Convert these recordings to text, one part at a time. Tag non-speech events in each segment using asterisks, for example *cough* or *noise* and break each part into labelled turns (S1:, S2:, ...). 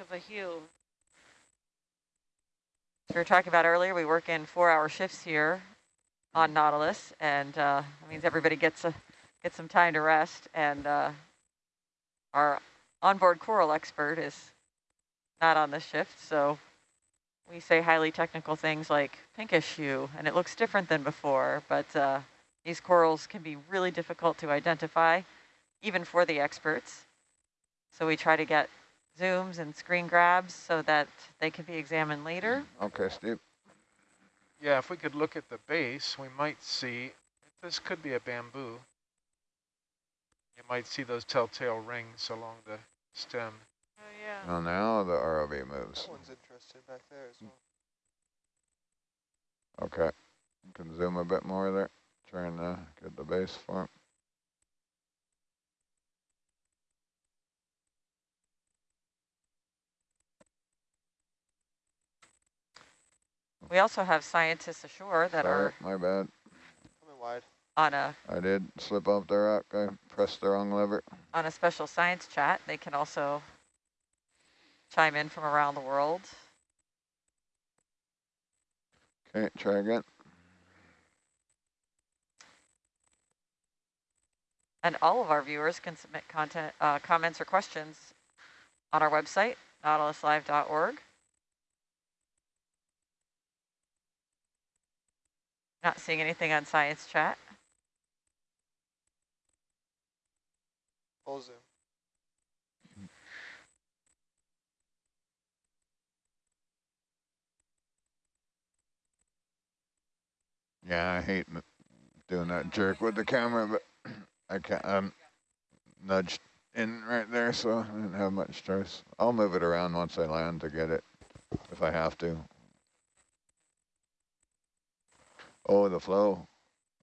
S1: of a hue.
S2: we were talking about earlier, we work in four-hour shifts here on Nautilus, and uh, that means everybody gets a get some time to rest. And uh, our onboard coral expert is not on the shift, so we say highly technical things like pinkish hue, and it looks different than before, but uh, these corals can be really difficult to identify, even for the experts. So we try to get zooms and screen grabs so that they can be examined later.
S3: Mm, okay, Steve.
S4: Yeah, if we could look at the base, we might see, this could be a bamboo. You might see those telltale rings along the stem.
S1: Oh, yeah.
S3: Oh, now the ROV moves.
S5: That one's interested back there as well.
S3: Okay. You can zoom a bit more there. Trying to get the base form.
S2: We also have scientists ashore that
S3: Sorry,
S2: are
S3: my bad.
S5: Coming wide.
S2: on a
S3: I did slip off the rock. I pressed the wrong lever.
S2: on a special science chat. They can also chime in from around the world.
S3: Okay, try again.
S2: And all of our viewers can submit content, uh, comments or questions on our website, nautiluslive.org. Not seeing anything on science chat.
S5: Full zoom.
S3: Yeah, I hate doing that jerk with the camera, but I can't. I'm nudged in right there, so I didn't have much choice. I'll move it around once I land to get it, if I have to. Oh, the flow.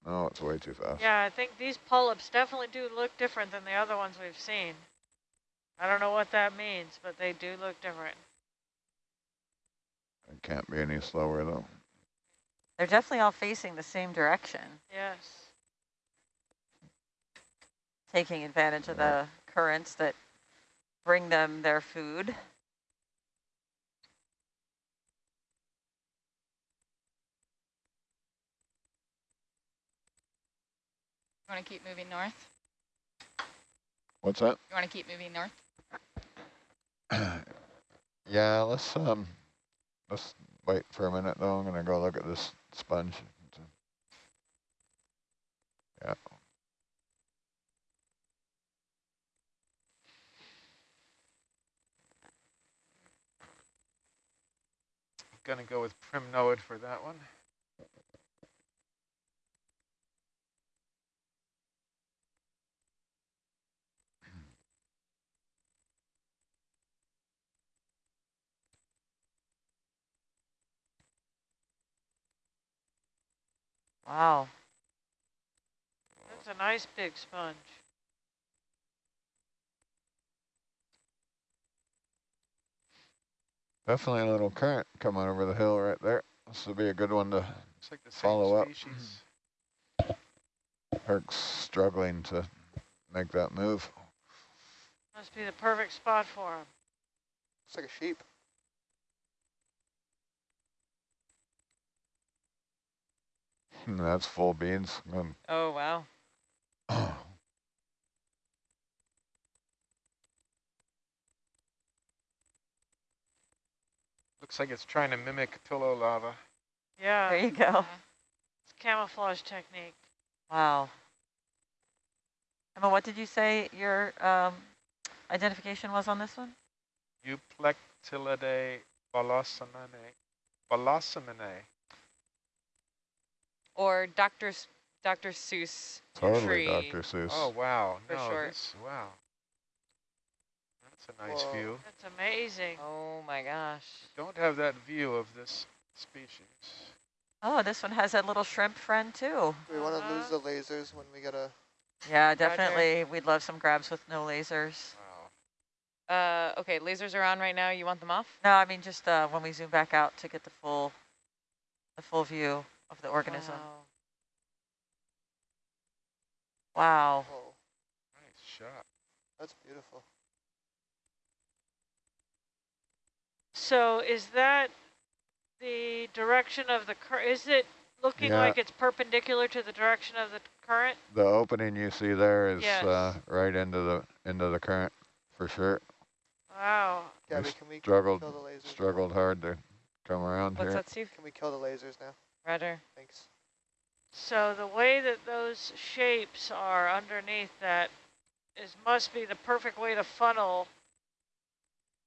S3: No, it's way too fast.
S1: Yeah, I think these polyps definitely do look different than the other ones we've seen. I don't know what that means, but they do look different.
S3: It can't be any slower, though.
S2: They're definitely all facing the same direction,
S1: Yes.
S2: taking advantage of the currents that bring them their food.
S6: You want to keep moving north?
S3: What's that?
S6: You want to keep moving north? *clears throat*
S3: yeah, let's um, let's wait for a minute though. I'm gonna go look at this sponge. Yeah.
S4: Gonna go with primnoid for that one.
S2: Wow.
S1: That's a nice big sponge.
S3: Definitely a little current coming over the hill right there. This would be a good one to
S4: It's like the same
S3: Follow up.
S4: species. *clears throat*
S3: Herc's struggling to make that move.
S1: Must be the perfect spot for him.
S5: It's like a sheep.
S3: That's full beans. Um,
S2: Oh, wow. *clears throat*
S4: Looks like it's trying to mimic pillow lava.
S1: Yeah,
S2: There you go.
S6: Yeah.
S1: it's camouflage technique.
S2: Wow. Emma, what did you say your um, identification was on this one?
S4: Euplectellidae Bolosominae. Bolosominae.
S6: Or Dr. S Dr. Seuss
S3: totally
S6: tree.
S3: Dr. Seuss.
S4: Oh, wow.
S6: For
S4: no,
S6: short.
S4: this, wow. That's a nice
S5: Whoa.
S4: view.
S1: That's amazing.
S2: Oh my gosh.
S4: Don't have that view of this species.
S2: Oh, this one has a little shrimp friend too.
S5: Do we want to lose
S1: Uh-huh.
S5: the lasers when we get a...
S2: Yeah, definitely. We'd love some grabs with no lasers.
S4: Wow.
S6: Uh, okay, lasers are on right now. You want them off?
S2: No, I mean just uh, when we zoom back out to get the full, the full view of the organism. Wow.
S5: Oh,
S4: Nice shot.
S5: that's beautiful.
S1: So is that the direction of the current? is it looking
S3: Yeah.
S1: like it's perpendicular to the direction of the current?
S3: The opening you see there is
S1: Yes.
S3: uh, right into the into the current for sure.
S1: Wow.
S5: Gabby,
S3: s-
S5: can we
S3: struggled-
S5: kill the lasers?
S3: Struggled hard to come around
S6: What's
S3: here.
S6: that, Steve?
S5: Can we kill the lasers now?
S6: Roger.
S5: Thanks.
S1: So the way that those shapes are underneath that is must be the perfect way to funnel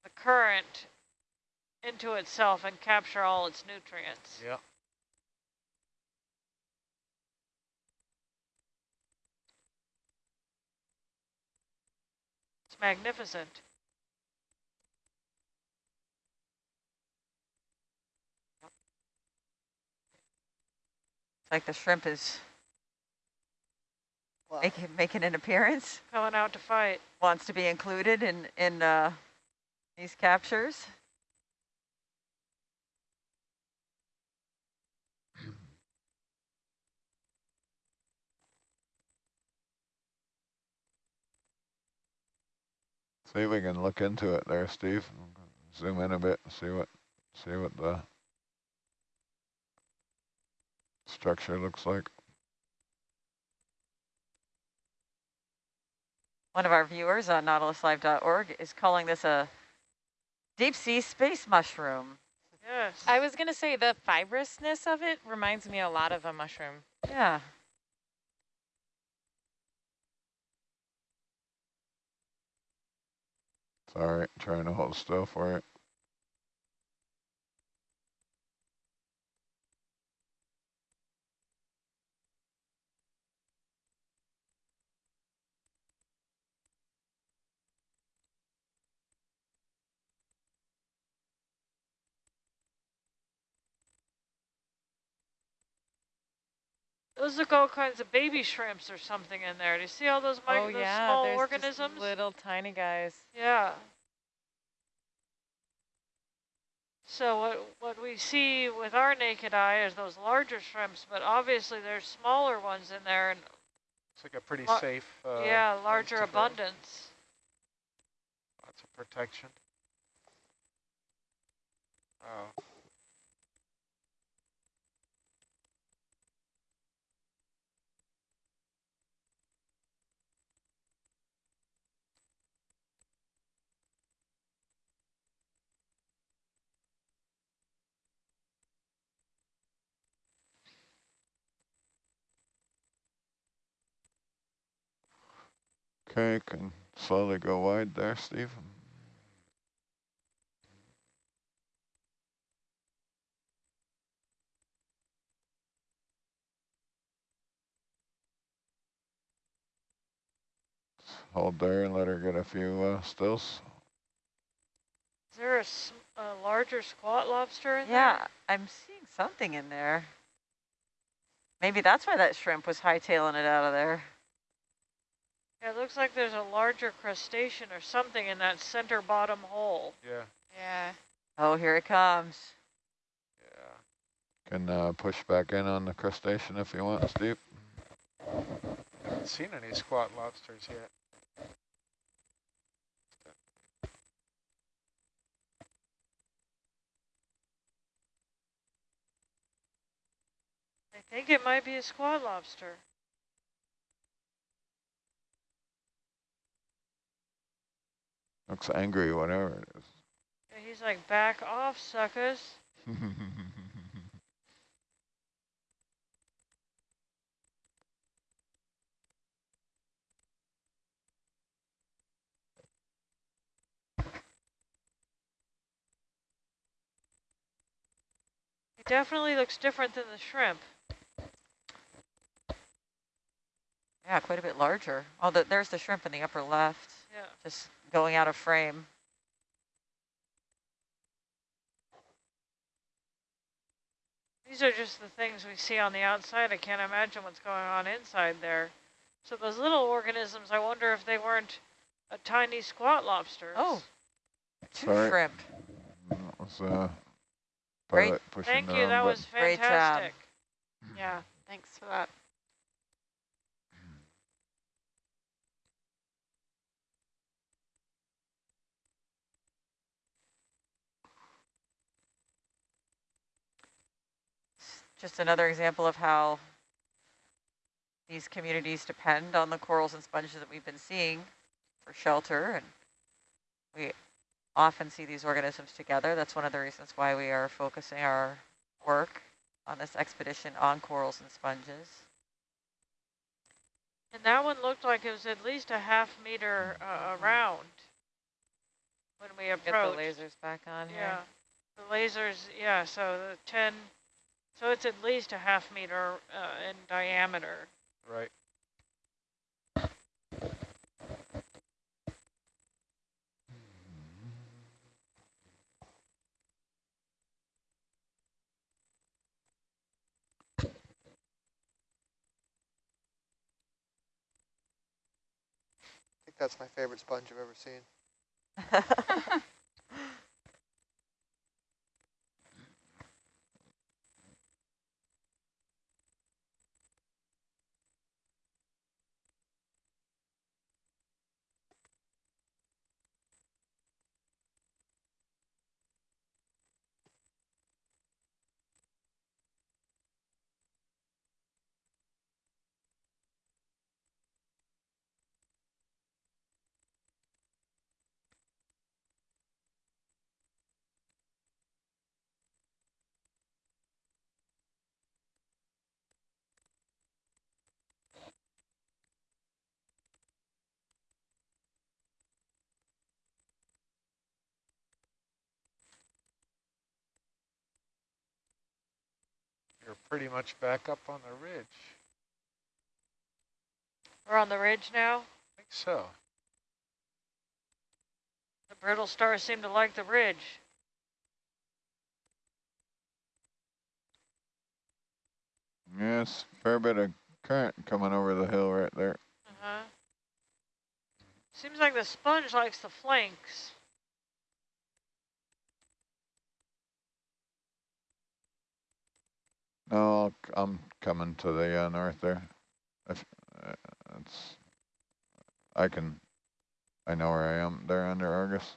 S1: the current into itself and capture all its nutrients.
S4: Yeah.
S1: It's magnificent.
S2: Like the shrimp is
S5: Wow.
S2: making, making an appearance,
S1: Coming out to fight.
S2: wants to be included in, in uh, these captures.
S3: See if we can look into it there, Steve. Zoom in a bit, and see what see what the structure looks like.
S2: One of our viewers on nautiluslive.org is calling this a deep sea space mushroom.
S1: Yes.
S6: I was going to say the fibrousness of it reminds me a lot of a mushroom.
S2: Yeah.
S3: Sorry, trying to hold still for it.
S1: Those look all kinds of baby shrimps or something in there. Do you see all those, mic-
S6: oh
S1: those
S6: yeah,
S1: small
S6: there's just
S1: organisms?
S6: little tiny guys.
S1: Yeah. So what what we see with our naked eye is those larger shrimps, but obviously there's smaller ones in there, and
S4: It's like a pretty safe. Uh,
S1: yeah, larger abundance.
S4: Lots of protection. Oh,
S3: Okay, can slowly go wide there, Steve. Hold there and let her get a few uh, stills.
S1: Is there a, s- a larger squat lobster in there?
S2: Yeah, I'm seeing something in there. Maybe that's why that shrimp was hightailing it out of there.
S1: There? Yeah, it looks like there's a larger crustacean or something in that center bottom hole.
S4: yeah,
S6: Yeah.
S2: Oh, here it comes.
S4: yeah.
S3: Can uh, push back in on the crustacean if you want, Steve.
S4: Haven't seen any squat lobsters yet.
S1: I think it might be a squat lobster.
S3: Looks angry, whatever it is.
S1: Yeah, He's like, back off, suckers. *laughs* He definitely looks different than the shrimp.
S2: Yeah, quite a bit larger. Oh, there's the shrimp in the upper left,
S1: Yeah.
S2: just going out of frame.
S1: These are just the things we see on the outside. I can't imagine what's going on inside there. So those little organisms, I wonder if they weren't a tiny squat lobsters.
S2: Oh, two
S3: Sorry.
S2: shrimp.
S3: that was uh,
S2: Great.
S1: Thank you.
S3: wrong
S1: That
S3: button.
S1: was
S2: Great job.
S1: fantastic. Yeah.
S6: Thanks for that.
S2: Just another example of how these communities depend on the corals and sponges that we've been seeing for shelter. And we often see these organisms together. That's one of the reasons why we are focusing our work on this expedition on corals and sponges.
S1: And that one looked like it was at least a half meter uh, around when we approached.
S6: Get the lasers back on here.
S1: Yeah, the lasers, yeah, so the 10, so it's at least a half meter uh, in diameter.
S4: Right.
S5: I think that's my favorite sponge I've ever seen. *laughs* *laughs*
S4: You're pretty much back up on the ridge.
S1: We're on the ridge now.
S4: I think so.
S1: The brittle stars seem to like the ridge.
S3: Yes, fair bit of current coming over the hill right there.
S1: Uh-huh. Seems like the sponge likes the flanks.
S3: No, c- I'm coming to the uh, north there. If, uh, it's, I can, I know where I am there under Argus.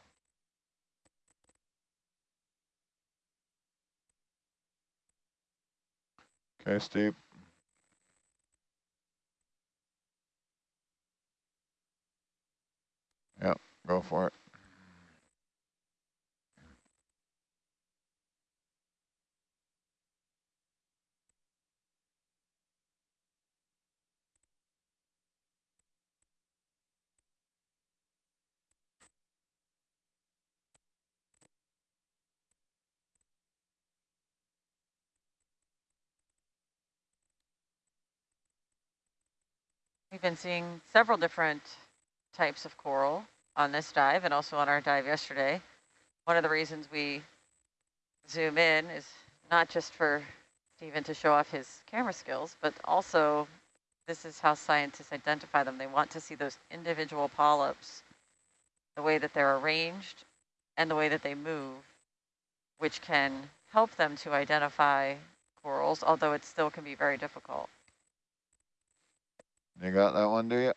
S3: Okay, Steve. Yep, go for it.
S2: We've been seeing several different types of coral on this dive and also on our dive yesterday. One of the reasons we zoom in is not just for Stephen to show off his camera skills, but also this is how scientists identify them. They want to see those individual polyps, the way that they're arranged and the way that they move, which can help them to identify corals, although it still can be very difficult.
S3: You got that one, do you?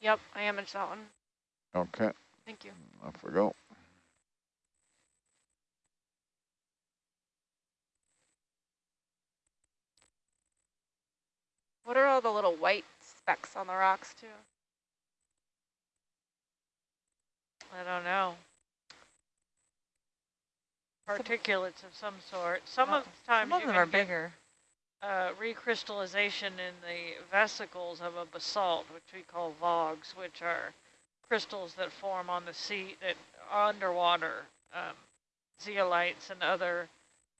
S7: Yep, I imaged that one.
S3: Okay,
S7: Thank you.
S3: off we go.
S7: What are all the little white specks on the rocks too?
S1: I don't know. Particulates of some sort. Some
S2: Well,
S1: of the times
S2: Some of them
S1: can
S2: are
S1: get,
S2: bigger.
S1: Uh, recrystallization in the vesicles of a basalt, which we call vugs, which are crystals that form on the sea that underwater, um, zeolites and other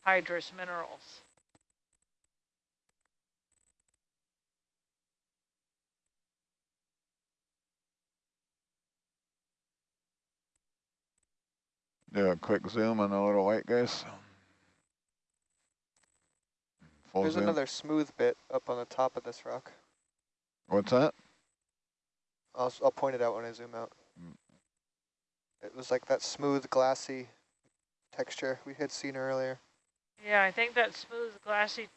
S1: hydrous minerals.
S3: Do a quick zoom on the little white guys. Full
S5: There's
S3: zoom.
S5: another smooth bit up on the top of this rock.
S3: What's that?
S5: I'll, s- I'll point it out when I zoom out.
S3: Mm.
S5: It was like that smooth, glassy texture we had seen earlier.
S1: Yeah, I think that smooth, glassy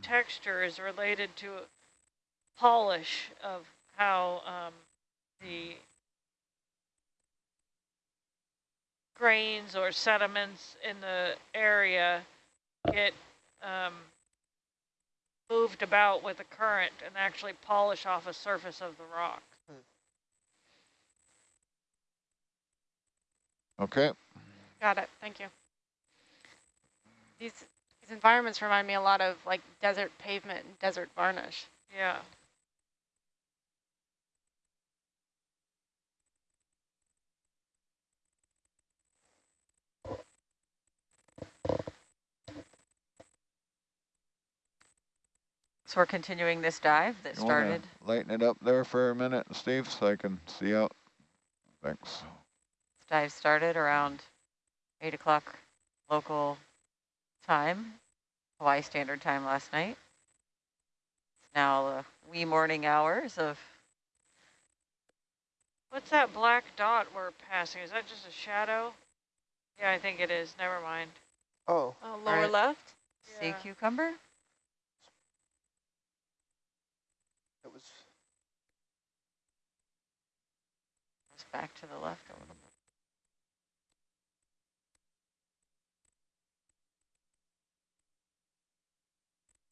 S1: texture is related to polish of how um, the grains or sediments in the area get um, moved about with the current and actually polish off a surface of the rock. Hmm.
S3: Okay.
S7: Got it. Thank you. These these environments remind me a lot of like desert pavement and desert varnish.
S1: Yeah.
S2: So we're continuing this dive that
S3: You
S2: started.
S3: Lighten it up there for a minute, Steve, so I can see out. Thanks.
S2: This dive started around 8 o'clock local time, Hawaii Standard Time last night. It's now the wee morning hours of,
S1: What's that black dot we're passing? Is that just a shadow? Yeah, I think it is. Never mind.
S5: Oh,
S7: Uh, lower
S2: right.
S7: left.
S2: sea cucumber.
S5: It was.
S2: Back to the left a little bit.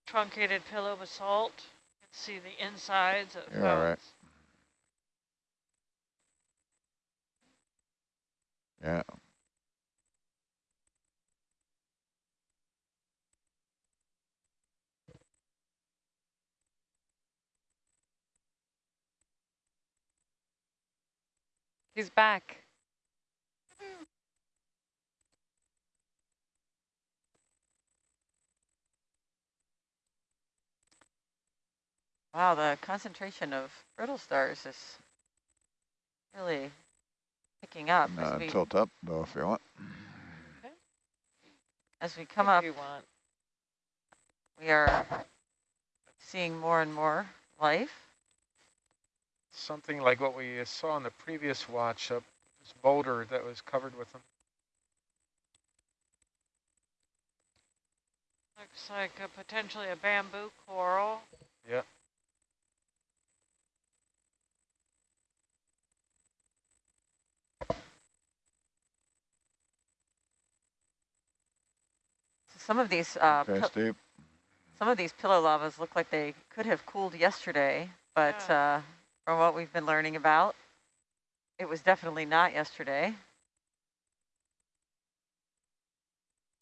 S1: Truncated pillow basalt. You can see the insides of
S3: You're all right. Yeah.
S6: He's back.
S2: Wow, the concentration of brittle stars is really picking up
S3: Uh,
S2: as we,
S3: tilt up though if you want. Okay.
S2: as we come
S6: if
S2: up.
S6: you want.
S2: We are seeing more and more life.
S4: Something like what we uh, saw in the previous watch up this boulder that was covered with them.
S1: Looks like a, potentially a bamboo coral.
S4: Yeah.
S2: Some of these uh,
S3: Okay,
S2: some of these pillow lavas look like they could have cooled yesterday, but
S1: Yeah.
S2: uh, from what we've been learning about, it was definitely not yesterday.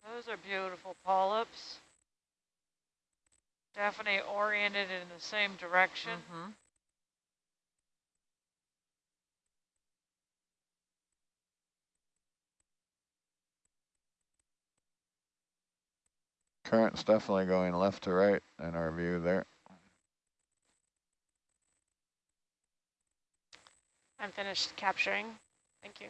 S1: Those are beautiful polyps. Definitely oriented in the same direction.
S2: Mhm.
S3: Current's definitely going left to right in our view there.
S7: I'm finished capturing. Thank you.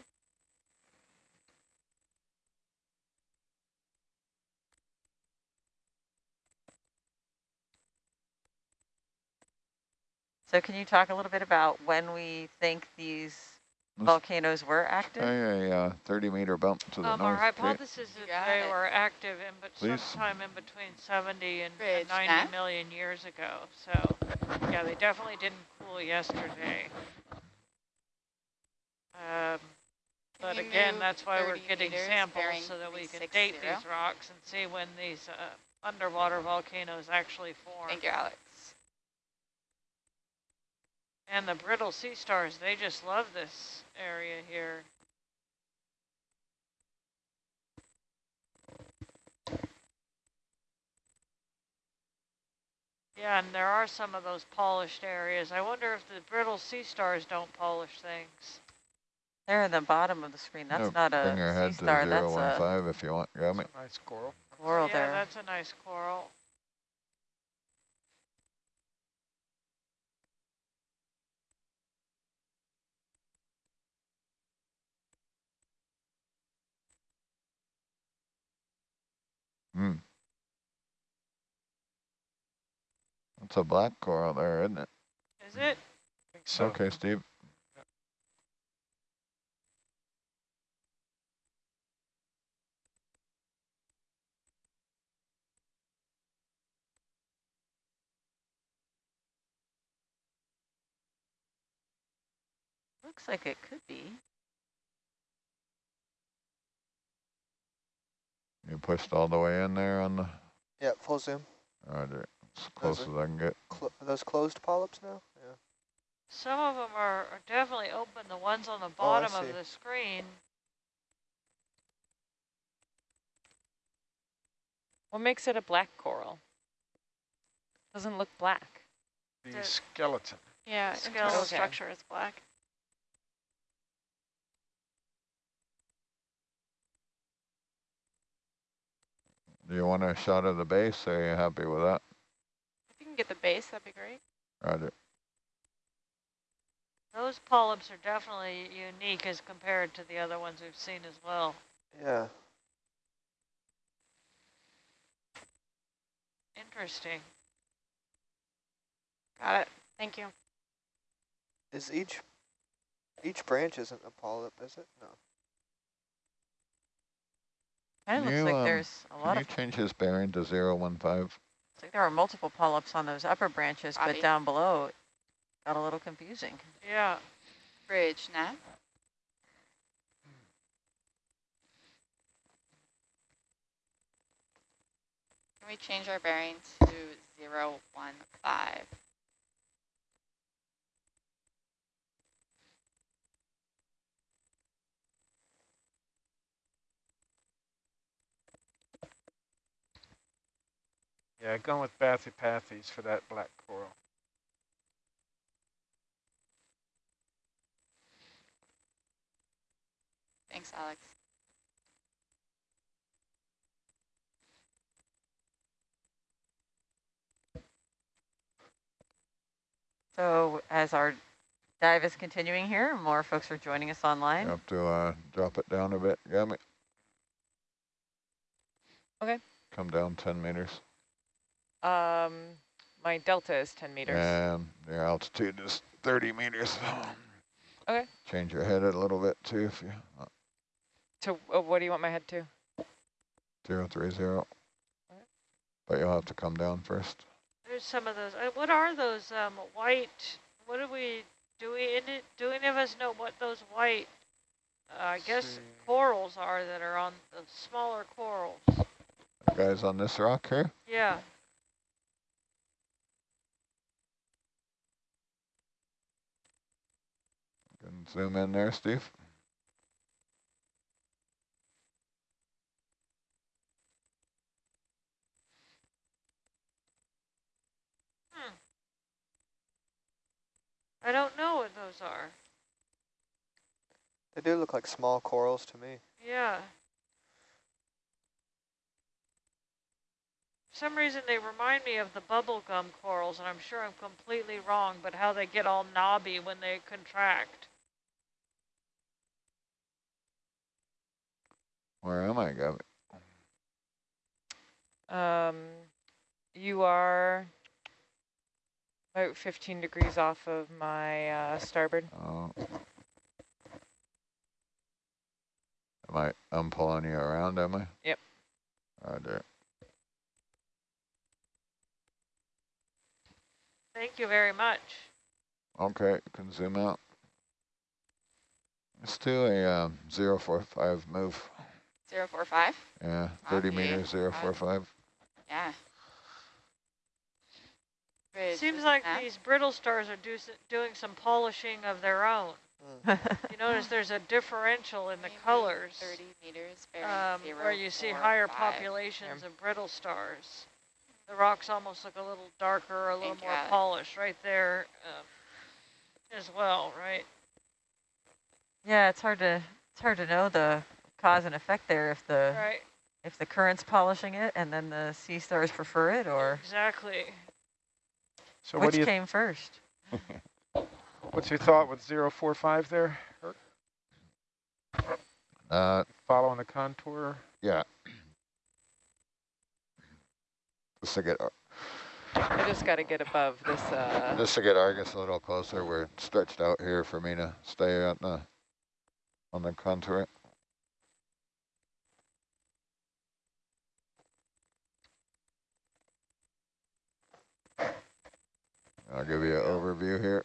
S2: So can you talk a little bit about when we think these
S3: Let's
S2: volcanoes were active?
S3: try a uh, 30 meter bump to the
S1: Um, our
S3: north. Kate.
S1: hypothesis is that they
S7: it.
S1: were active in but
S3: Please.
S1: sometime in between 70 and, and
S7: Bridge,
S1: 90
S7: Matt.
S1: million years ago. So, yeah, they definitely didn't cool yesterday. Um, but
S7: you
S1: again, that's why we're getting samples so that we can
S7: 360?
S1: date these rocks and see when these uh, underwater volcanoes actually form.
S7: Thank you, Alex.
S1: And the brittle sea stars, they just love this area here. Yeah, and there are some of those polished areas. I wonder if the brittle sea stars don't polish things.
S2: They're in the bottom of the screen. That's
S3: Yeah,
S2: not a
S3: Bring your head
S2: sea
S3: to
S2: star. That's a
S3: 015 if you want. Got me?
S4: It's a nice coral.
S2: coral
S1: yeah,
S2: there.
S1: that's a nice coral.
S3: Hmm. That's a black coral there, isn't it?
S1: Is it?
S4: I think so.
S3: Okay, Steve.
S2: Looks like it could be.
S3: You You pushed all the way in there on the,
S5: Yeah, full zoom.
S3: roger, as close
S5: it?
S3: as I can get.
S5: Clo are those closed polyps now? Yeah.
S1: Some of them are, are definitely open, the ones on the
S5: Oh,
S1: bottom
S5: see.
S1: of the screen.
S6: What makes it a black coral? Doesn't look black.
S4: The
S1: The-
S4: skeleton.
S7: Yeah,
S1: Skeleton.
S7: internal
S6: Okay.
S7: structure is black.
S3: Do you want a shot of the base? Are you happy with that?
S7: If you can get the base, that'd be great.
S3: Roger.
S1: Those polyps are definitely unique as compared to the other ones we've seen as well.
S5: Yeah.
S1: Interesting.
S7: Got it. Thank you.
S5: Is each each branch isn't a polyp, is it? No.
S2: Kind of looks
S3: you,
S2: like
S3: um,
S2: there's a lot
S3: Can
S2: of,
S3: you change his bearing to zero one five?
S2: It's like there are multiple polyps on those upper branches,
S8: Copy.
S2: but down below it got a little confusing.
S1: Yeah.
S8: Bridge nav. Can we change our bearing to zero one five?
S4: Yeah, going with Bathypathes for that black coral.
S8: Thanks, Alex.
S2: So as our dive is continuing here, more folks are joining us online.
S3: You have to uh, drop it down a bit, Gabby.
S6: Okay.
S3: Come down 10 meters.
S6: Um, my delta is 10 meters.
S3: And your altitude is 30 meters. *laughs*
S6: Okay.
S3: Change your head a little bit too if you, uh,
S6: To uh, what do you want my head to?
S3: zero three zero.
S6: Alright.
S3: But you'll have to come down first.
S1: There's some of those. Uh, what are those um, white? What do we do? We in it? Do any of us know what those white? Uh, I guess
S4: See.
S1: corals are that are on the smaller corals.
S3: The guys on this rock here?
S1: Yeah.
S3: Can zoom in there, Steve. Hmm.
S1: I don't know what those are.
S5: They do look like small corals to me.
S1: Yeah. For some reason they remind me of the bubblegum corals, and I'm sure I'm completely wrong, but how they get all knobby when they contract.
S3: Where am I, Gabby?
S6: Um, you are about 15 degrees off of my uh, starboard.
S3: Oh. Am I, I'm pulling you around, am I?
S6: Yep.
S3: Roger.
S1: Thank you very much.
S3: Okay, you can zoom out. Let's do a um, 045 move.
S8: Zero four five?
S3: Yeah, 30
S8: Copy.
S3: meters, zero four five.
S8: Yeah. Bridge
S1: Seems like
S8: nav.
S1: these brittle stars are do, doing some polishing of their own. You notice there's a differential in the
S8: Maybe
S1: colors
S8: Thirty meters,
S1: um,
S8: zero,
S1: where you see
S8: four,
S1: higher
S8: five.
S1: populations of brittle stars. The rocks almost look a little darker, a little
S8: Thank
S1: more
S8: Alex.
S1: polished right there um, as well, right?
S2: yeah, it's hard to it's hard to know the cause and effect there if the
S1: Right,
S2: if the current's polishing it and then the sea stars prefer it or
S1: exactly.
S4: So what
S2: which
S4: do you,
S2: came first. *laughs*
S4: what's your thought with zero four five there? Herc?
S3: Uh,
S4: Following the contour?
S3: yeah. Just to get,
S6: I just got to get above this. Uh,
S3: just to get Argus a little closer, we're stretched out here for me to stay on the, on the contour. I'll give you an overview here.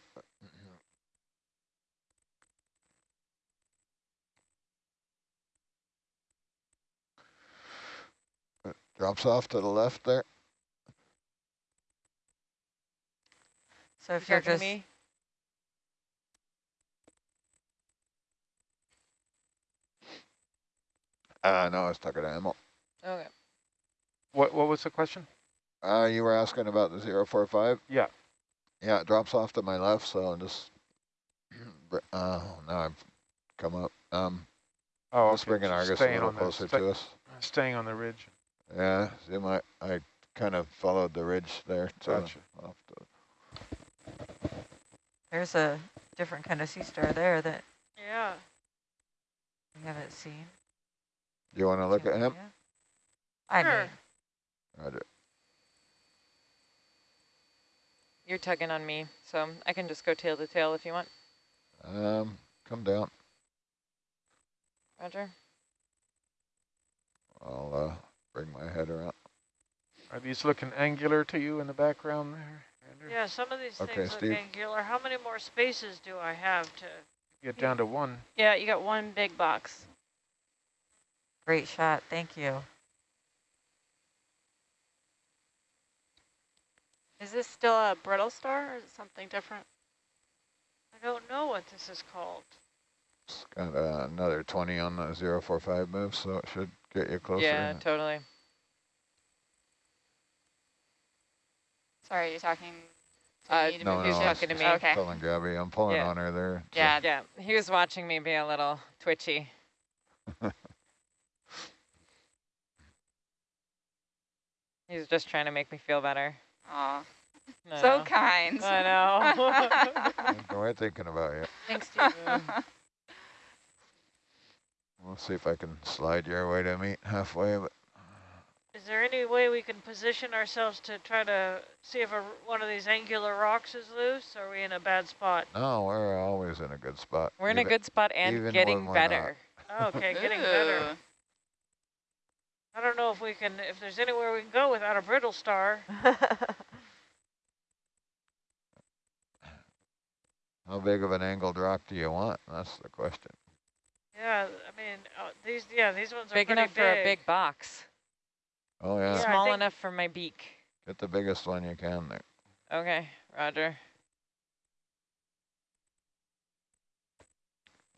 S3: Drops off to the left there.
S2: So if
S6: You
S2: you're
S6: talking
S2: just,
S6: me?
S3: Uh, no, I was talking to Emil.
S6: Okay.
S4: What, what was the question?
S3: Uh, you were asking about the 045?
S4: Yeah.
S3: Yeah, it drops off to my left, so I'm just, *clears throat* br- uh, now I've come up. Um,
S4: Oh,
S3: just
S4: okay,
S3: bringing
S4: so
S3: Argus a little closer to us.
S4: Staying on the ridge.
S3: Yeah, see my, I kind of followed the ridge there. To
S4: Gotcha.
S3: off the,
S2: there's a different kind of sea star there that
S1: Yeah.
S2: we haven't seen.
S3: do you want to look at him?
S2: Yeah. I
S1: Sure.
S2: mean,
S3: Roger.
S6: You're tugging on me, so I can just go tail to tail if you want.
S3: Um, come down.
S6: Roger.
S3: I'll uh, bring my head around.
S4: Are these looking angular to you in the background there, Andrew?
S1: Yeah, some of these
S3: Okay,
S1: things look
S3: Steve.
S1: angular. How many more spaces do I have to?
S4: Get down to one.
S7: Yeah, you got one big box.
S2: great shot. Thank you.
S7: This still a brittle star or is it something different?
S1: I don't know what this is called.
S3: It's got uh, another 20 on the 045 move, so it should get you closer.
S6: Yeah, totally.
S8: Sorry, you're talking to
S6: Uh,
S8: me to
S3: no,
S8: move
S3: no,
S8: your
S6: talking to me.
S8: Okay.
S3: Telling Gabby, I'm pulling
S6: Yeah.
S3: on her there. so-
S8: Yeah.
S6: Yeah, he was watching me be a little twitchy. *laughs* He's just trying to make me feel better.
S8: Aw,
S6: I
S8: so
S6: know.
S8: kind.
S6: I know. *laughs*
S3: We're thinking about you.
S7: Thanks, Steve. *laughs*
S3: We'll see if I can slide your way to meet halfway, but
S1: Is there any way we can position ourselves to try to see if a, one of these angular rocks is loose? Or are we in a bad spot?
S3: no, we're always in a good spot.
S6: We're in a good spot and getting
S3: we're
S6: better.
S1: Oh, okay, *laughs* getting better. I don't know if we can, if there's anywhere we can go without a brittle star.
S3: How big of an angled rock do you want? That's the question.
S1: Yeah, I mean, uh, these, yeah, these ones are
S6: big
S1: pretty
S6: enough for a big box.
S3: Oh yeah,
S1: Yeah,
S6: Small enough for my beak.
S3: get the biggest one you can there.
S6: Okay, roger.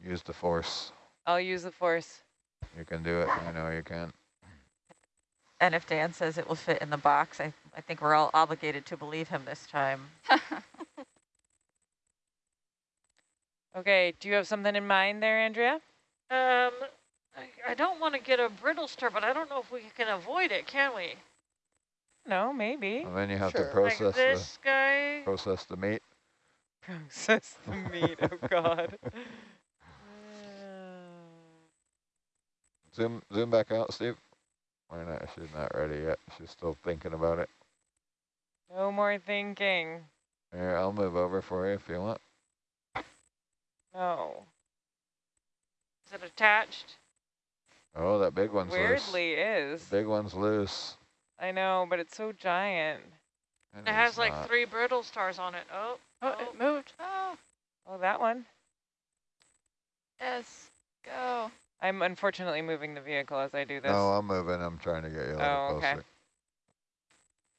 S3: Use the force.
S6: I'll use the force.
S3: You can do it. I know you can.
S2: and if Dan says it will fit in the box, I, I think we're all obligated to believe him this time. *laughs*
S6: Okay, do you have something in mind there, Andrea?
S1: Um, I, I don't want to get a brittle star, but I don't know if we can avoid it, can we?
S6: No, maybe.
S3: And then you have
S5: Sure.
S3: to process
S1: like
S3: the
S1: guy.
S3: process the meat.
S6: Process the *laughs* meat, oh God.
S3: Zoom zoom back out, Steve. Why not? She's not ready yet. She's still thinking about it.
S6: no more thinking.
S3: Here, I'll move over for you if you want.
S6: No.
S1: Is it attached?
S3: Oh, that big one's loose.
S6: Weirdly is.
S3: loose. Big one's loose.
S6: I know, but it's so giant.
S3: And
S1: It has
S3: it's
S1: like
S3: not.
S1: three brittle stars on it. Oh,
S7: Oh,
S1: oh.
S7: it moved.
S8: Oh,
S6: Oh, that one.
S8: yes, go.
S6: I'm unfortunately moving the vehicle as I do this.
S3: No, I'm moving. I'm trying to get you a little
S6: Oh, okay.
S3: closer.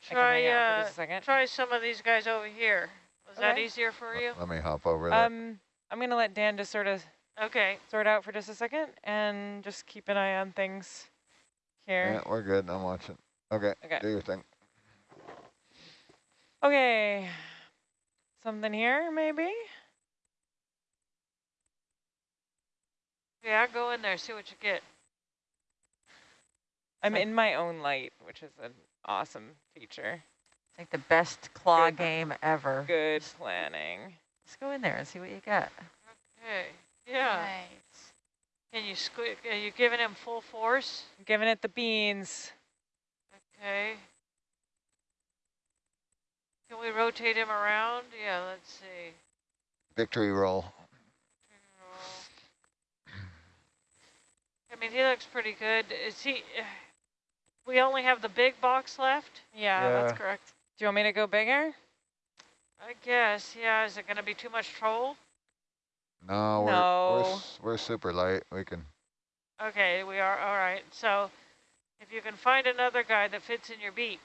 S6: I can
S1: try,
S6: hang out for
S1: uh,
S6: a
S1: try some of these guys over here. Was that easier for you?
S3: Let me hop over there.
S6: Um, I'm gonna let Dan just sort of
S1: Okay.
S6: sort out for just a second and just keep an eye on things here.
S3: yeah, we're good. I'm watching. Okay,
S6: Okay.
S3: do your thing.
S6: Okay. Something here, maybe?
S1: Yeah, go in there, see what you get.
S6: I'm in my own light, which is an awesome feature.
S2: It's like the best claw
S6: Good.
S2: game ever.
S6: Good planning.
S2: Let's go in there and see what you get.
S1: Okay. Yeah.
S8: Nice.
S1: Can you squeak? Are you giving him full force?
S6: I'm giving it the beans.
S1: Okay. Can we rotate him around? Yeah, let's see.
S3: Victory roll.
S1: I mean, he looks pretty good. Is he? We only have the big box left.
S7: Yeah,
S4: Yeah.
S7: that's correct.
S6: Do you want me to go bigger?
S1: I guess. Yeah. Is it going to be too much troll?
S3: No, we're, we're we're super light. We can.
S1: Okay, we are. All right. So If you can find another guy that fits in your beak.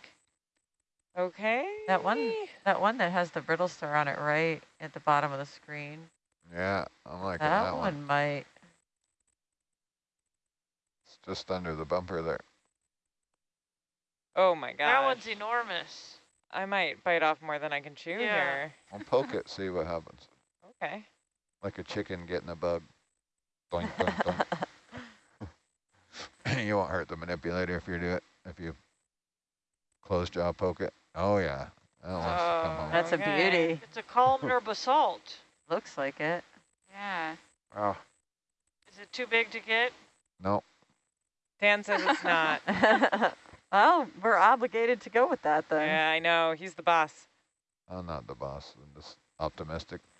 S6: Okay.
S2: That one, that one that has the brittle star on it right at the bottom of the screen.
S3: Yeah, I'm liking
S2: That,
S3: that,
S2: one.
S3: one.
S2: might.
S3: It's just under the bumper there.
S6: Oh my god.
S1: That one's enormous.
S6: I might bite off more than I can chew
S1: Yeah.
S6: here.
S3: I'll poke it, *laughs* see what happens.
S6: Okay.
S3: Like a chicken getting a bug. Doink, doink, doink. you won't hurt the manipulator if you do it. If you close jaw poke it. Oh yeah, that wants to come
S6: Oh.
S3: home.
S2: That's a beauty.
S1: It's a columnar *laughs* basalt.
S2: Looks like it.
S8: Yeah.
S4: Oh,
S1: Is it too big to get?
S3: No,
S6: Dan says it's not. *laughs*
S2: well, we're obligated to go with that then.
S6: yeah, I know. He's the boss.
S3: I'm not the boss. I'm just optimistic. *laughs*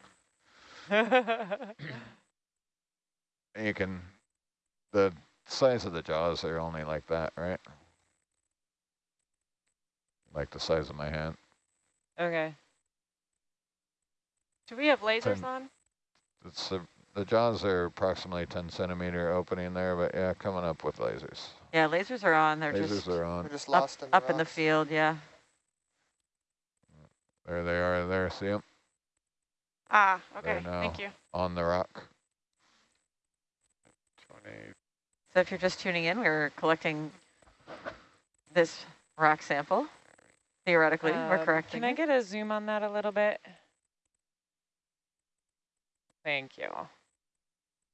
S3: You can, the size of the jaws are only like that, right? Like the size of my hand.
S6: okay.
S7: Do we have lasers
S3: Ten.
S7: on?
S3: It's the, the jaws are approximately 10 centimeter opening there, but yeah, coming up with lasers.
S2: Yeah, lasers are on. They're
S3: lasers
S2: just
S3: are
S5: We're
S3: on.
S5: just
S2: up,
S5: in the
S2: up in the field, yeah.
S3: There they are there, see them?
S7: Ah, okay.
S3: now.
S7: Thank you.
S3: On the rock.
S4: 20.
S2: So if you're just tuning in, we're collecting this rock sample. Theoretically, we're
S6: Um,
S2: correcting
S6: Can I get a zoom on that a little bit? Thank you.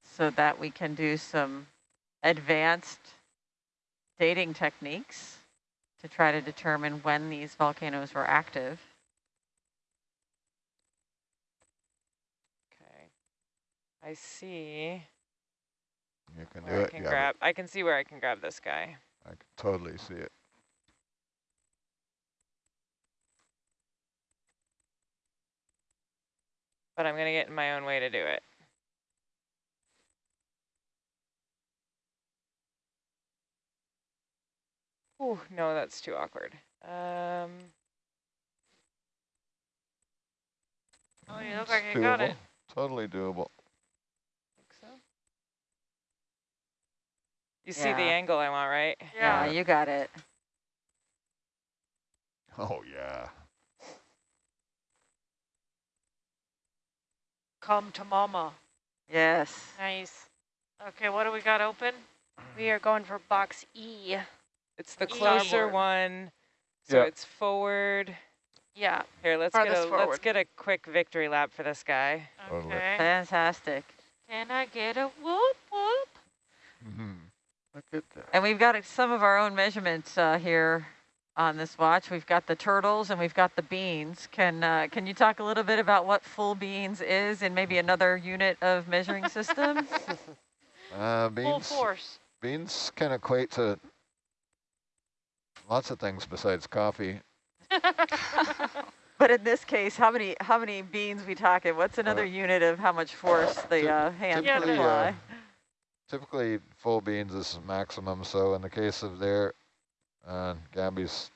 S2: so that we can do some advanced dating techniques to try to determine when these volcanoes were active.
S6: Okay. I see
S3: You can do
S6: where I
S3: it.
S6: can
S3: Yeah,
S6: grab. I can see where I can grab this guy.
S3: I can totally see it.
S6: but I'm going to get in my own way to do it. Ooh, no, that's too awkward. Um,
S1: Oh, you look like you got it.
S3: Totally doable.
S6: think so. You see the
S2: Yeah.
S6: angle I want, right?
S2: Yeah,
S1: Yeah.
S2: you got it.
S3: Oh yeah.
S1: Come to mama.
S2: Yes.
S7: Nice.
S1: Okay, what do we got open?
S7: We are going for box E.
S6: It's the
S1: Starboard.
S6: closer one, so
S4: Yeah.
S6: it's forward.
S7: Yeah.
S6: Here, let's get
S7: Farthest
S6: a let's get a quick victory lap for this guy.
S3: Totally.
S1: Okay.
S2: Fantastic.
S1: Can I get a whoop whoop? Mm -hmm.
S4: Look at that.
S2: And we've got some of our own measurements uh, here on this watch. We've got the turtles and we've got the beans. Can uh, can you talk a little bit about what full beans is and maybe another unit of measuring system? *laughs*
S3: Uh,
S1: Full force.
S3: Beans can equate to lots of things besides coffee. *laughs*
S2: but in this case, how many how many beans we talking? What's another
S3: Uh,
S2: unit of how much force the
S3: typ-
S2: uh, hand can
S3: typically,
S2: apply?
S3: uh, typically full beans is maximum. So in the case of there, uh, Gabby's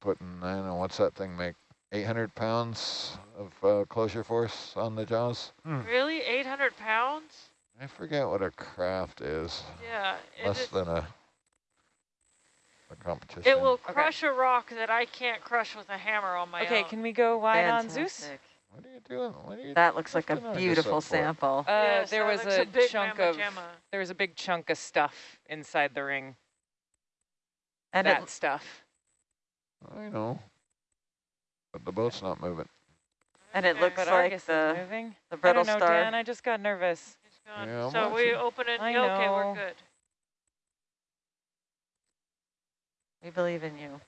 S3: putting, I don't know, what's that thing make? 800 pounds of uh, closure force on the jaws.
S1: Really? 800 pounds?
S3: I forget what a craft is.
S1: Yeah.
S3: Less
S1: is-
S3: than a, a competition.
S1: it will
S6: Okay.
S1: crush a rock that I can't crush with a hammer on my
S6: okay,
S1: own.
S6: can we go wide on Zeus?
S3: What are you doing? What are you
S2: That looks like a
S3: lifting all this
S2: beautiful sample.
S6: Uh,
S1: Yes,
S6: there was
S1: looks
S6: a, chunk of
S1: jamma.
S6: there was a big chunk of stuff inside the ring.
S2: And
S6: that stuff.
S3: I know. But the boat's not moving.
S2: and it looks
S6: But
S2: like
S6: Argus
S2: the,
S6: moving.
S2: the
S6: I
S2: brittle
S6: don't know,
S2: star.
S6: Dan. I just got nervous.
S3: Yeah, I'm
S1: so we open it.
S6: I
S1: Okay, we're good.
S2: We believe in you.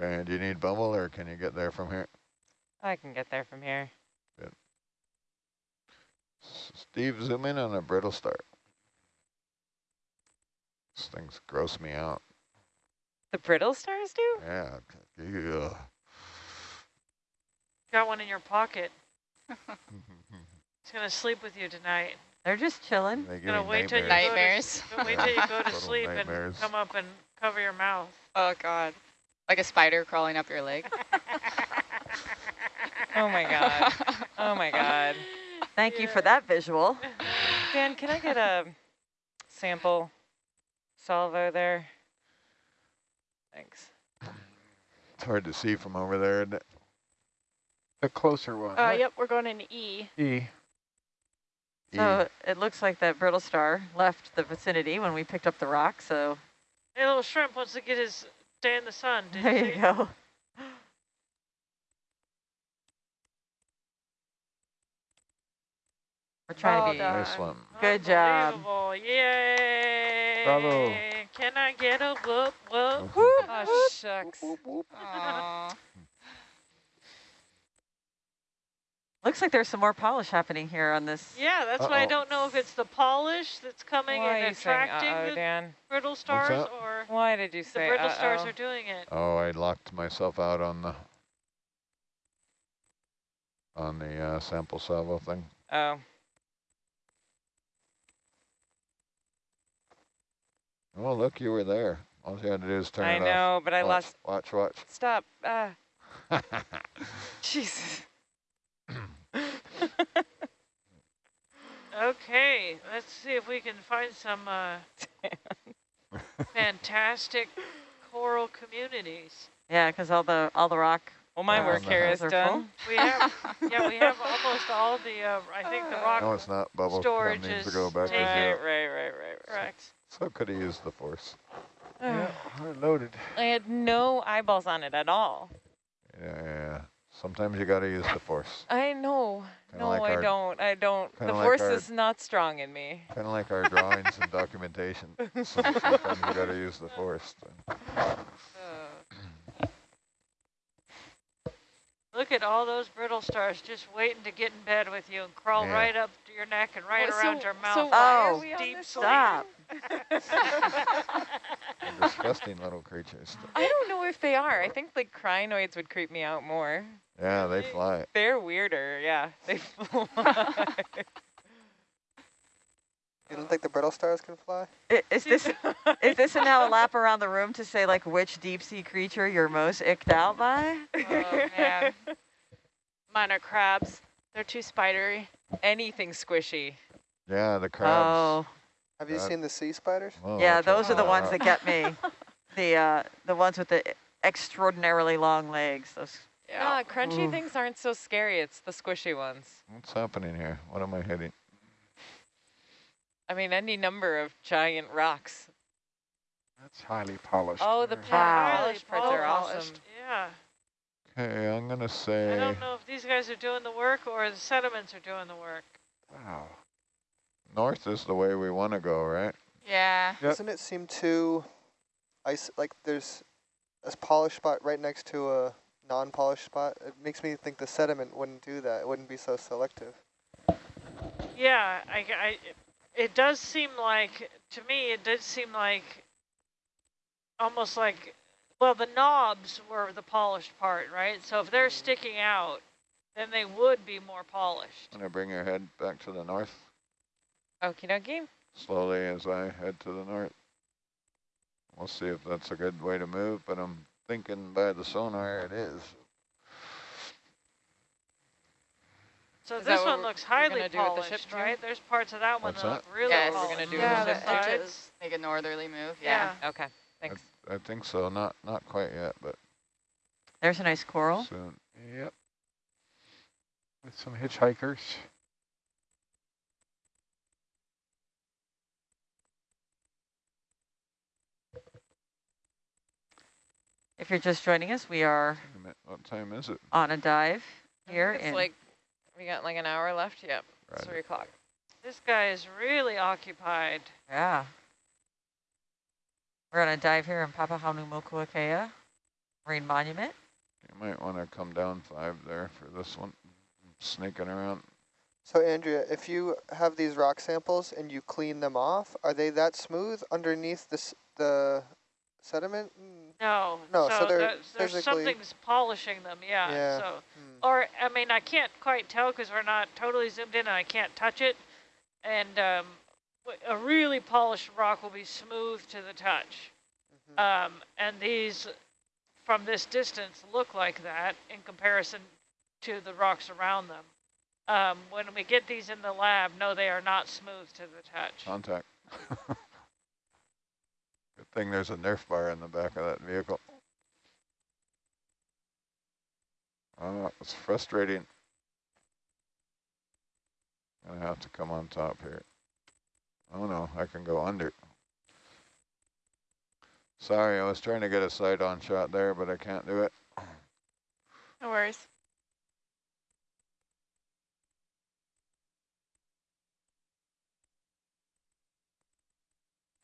S3: Okay, do you need bubble or can you get there from here?
S6: I can get there from here.
S3: S- Steve, zoom in on a brittle star. These things gross me out.
S6: The brittle stars do?
S3: Yeah. Yeah.
S1: Got one in your pocket. *laughs* It's gonna sleep with you tonight.
S2: They're just chilling.
S3: They give
S1: Gonna wait till you
S3: nightmares.
S1: go to, wait till you go to
S3: Total
S1: sleep and come up and cover your mouth.
S8: Oh God. Like a spider crawling up your leg. *laughs*
S6: Oh my god. Oh my god.
S2: Thank you for that visual. *laughs*
S6: Dan, can I get a sample salvo there? Thanks.
S3: It's hard to see from over there. isn't it?
S4: The closer one.
S7: Uh,
S4: right?
S7: yep, we're going in E.
S4: E.
S2: So it looks like that brittle star left the vicinity when we picked up the rock, so
S1: Hey, little shrimp wants to get his day in the sun. Did
S2: there
S1: you
S2: you go. We're trying
S7: Well
S2: to be
S7: done.
S3: Nice one.
S2: Good job.
S1: Unbelievable. Yay.
S4: Bravo.
S1: Can I get a whoop whoop?
S6: Oh, shucks.
S8: Aw.
S2: Looks like there's some more polish happening here on this.
S1: Yeah, that's why I don't know if it's the polish that's coming
S6: Why
S1: and attracting
S6: uh-oh,
S1: the
S6: Dan?
S1: brittle stars or
S6: Why did you say
S1: the
S6: say
S1: brittle stars
S6: uh-oh?
S1: are doing it.
S3: Oh, I locked myself out on the on the uh, sample salvo thing.
S6: Oh,
S3: Oh, look, you were there. All you had to do is turn
S6: I
S3: it off.
S6: know, but I
S3: watch,
S6: lost.
S3: Watch, watch.
S6: Stop. Ah, *laughs* Jesus.
S1: Okay, let's see if we can find some uh, *laughs* fantastic coral communities.
S2: Yeah, because all the all the rock.
S6: Well, my work here is
S2: houses are full.
S6: done.
S1: We have, *laughs* yeah, we have almost all the, uh, I think the rock
S3: no, it's not. Bubble
S1: Storage
S3: That needs to go back to
S1: taken.
S6: Right, right, right, right, right.
S1: correct.
S3: So could have used the force. *sighs*
S4: Yeah, we're loaded.
S6: I had no eyeballs on it at all.
S3: Yeah, yeah, yeah. Sometimes you got to use the force.
S6: I know.
S3: Kinda
S6: no,
S3: like
S6: I
S3: our-
S6: don't. I don't. The
S3: like
S6: force
S3: our-
S6: is not strong in me.
S3: Kind of like our drawings and documentation. *laughs* Sometimes you got to use the force.
S1: Look at all those brittle stars just waiting to get in bed with you and crawl
S3: Yeah.
S1: right up to your neck and right
S6: Well,
S1: around
S6: so-
S1: your mouth.
S6: why are
S2: Oh,
S1: deep sleep.
S2: Stop.
S3: Disgusting little creatures.
S6: I don't know if they are. I think like crinoids would creep me out more.
S3: Yeah, they fly.
S6: They're weirder. Yeah, they *laughs* fly. *laughs*
S5: You don't think the brittle stars can fly?
S2: I- Is this *laughs* is this now a lap around the room to say like which deep sea creature you're most icked out by?
S8: Oh, man.
S7: Mine are crabs. They're too spidery.
S6: Anything squishy.
S3: Yeah, the crabs.
S2: Oh,
S5: Have you
S3: Uh,
S5: seen the sea spiders?
S3: Whoa,
S2: yeah, those are the ones
S3: that.
S2: that get me. *laughs* The uh, the ones with the extraordinarily long legs. Those.
S6: Yeah, crunchy
S2: Ooh.
S6: things aren't so scary. It's the squishy ones.
S3: What's happening here? What am I hitting?
S6: I mean, any number of giant rocks.
S4: That's highly polished.
S6: Oh, the
S4: there.
S2: Wow.
S6: polished parts are
S1: polished.
S6: awesome.
S1: Yeah.
S3: Okay, I'm gonna say...
S1: I don't know if these guys are doing the work or the sediments are doing the work.
S4: Wow.
S3: North is the way we want to go, right?
S8: Yeah.
S4: Yep.
S5: Doesn't it seem too ice? Like there's a polished spot right next to a non-polished spot. It makes me think the sediment wouldn't do that. It wouldn't be so selective.
S1: Yeah, I, I, it does seem like, to me, it did seem like almost like, well, the knobs were the polished part, right? So if they're mm. sticking out, then they would be more polished.
S3: I'm gonna bring your head back to the north
S6: Okie dokie.
S3: slowly as I head to the north. We'll see if that's a good way to move, but I'm thinking by the sonar it is.
S1: So
S6: Is
S1: this one looks highly
S6: gonna with the ship
S1: polished, right? There's parts of that one
S3: What's
S1: that
S3: that?
S1: look really
S8: Yes.
S6: We're gonna do
S7: Yeah,
S6: with
S7: the
S6: the ship
S7: edges.
S8: Make a northerly move. Yeah.
S1: Yeah.
S6: Okay, thanks.
S3: I think so. Not not quite yet, but
S2: There's a nice coral.
S3: soon.
S4: Yep. With some hitchhikers.
S2: If you're just joining us, we are
S3: Wait a minute, What time is it?
S2: on a dive here
S6: think
S2: in
S6: It's like, we got like an hour left. Yep,
S3: Right.
S6: three o'clock.
S1: This guy is really occupied.
S2: yeah. We're going to dive here in Papahanaumokuakea Marine Monument.
S3: You might want to come down five there for this one. Sneaking around.
S5: So Andrea, if you have these rock samples and you clean them off, are they that smooth underneath this the sediment? Hmm. Mm,
S1: No,
S5: No, so they're
S1: there's, there's
S5: physically-
S1: something's polishing them, yeah.
S5: Yeah.
S1: So,
S5: hmm.
S1: or I mean, I can't quite tell because we're not totally zoomed in, and I can't touch it. And um, w- a really polished rock will be smooth to the touch.
S5: Mhm.
S1: Um, and these, from this distance, look like that in comparison to the rocks around them. Um, when we get these in the lab, no, they are not smooth to the touch.
S3: Contact. *laughs* thing there's a Nerf bar in the back of that vehicle. Oh, it's frustrating. Gonna have to come on top here. Oh no, I can go under. Sorry, I was trying to get a side-on shot there, but I can't do it.
S7: No worries.